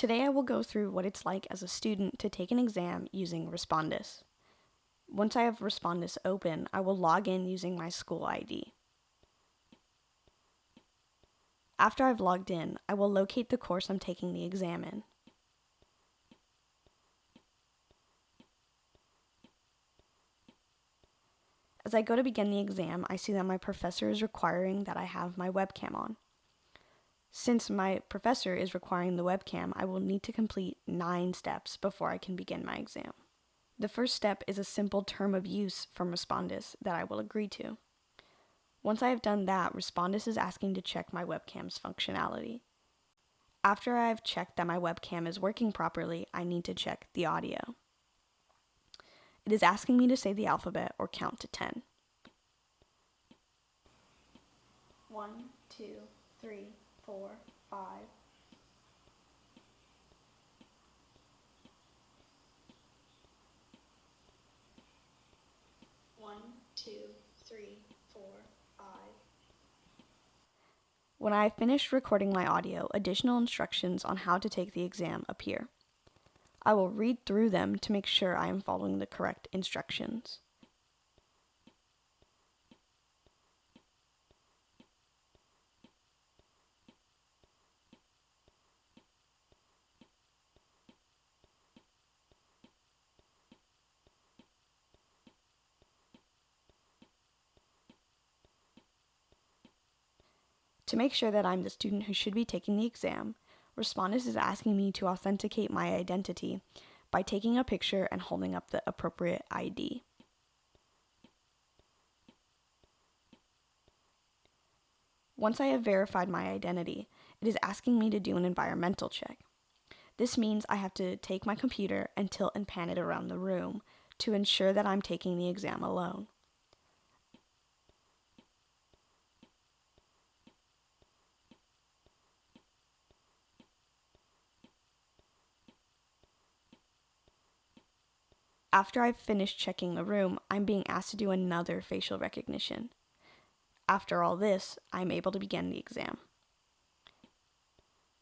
Today I will go through what it's like as a student to take an exam using Respondus. Once I have Respondus open, I will log in using my school ID. After I've logged in, I will locate the course I'm taking the exam in. As I go to begin the exam, I see that my professor is requiring that I have my webcam on. Since my professor is requiring the webcam, I will need to complete nine steps before I can begin my exam. The first step is a simple term of use from Respondus that I will agree to. Once I have done that, Respondus is asking to check my webcam's functionality. After I have checked that my webcam is working properly, I need to check the audio. It is asking me to say the alphabet or count to 10. 1, 2, 3, 4, 5. One, two, three, four, five. When I have finished recording my audio, additional instructions on how to take the exam appear. I will read through them to make sure I am following the correct instructions. To make sure that I'm the student who should be taking the exam, Respondus is asking me to authenticate my identity by taking a picture and holding up the appropriate ID. Once I have verified my identity, it is asking me to do an environmental check. This means I have to take my computer and tilt and pan it around the room to ensure that I'm taking the exam alone. After I've finished checking the room, I'm being asked to do another facial recognition. After all this, I'm able to begin the exam.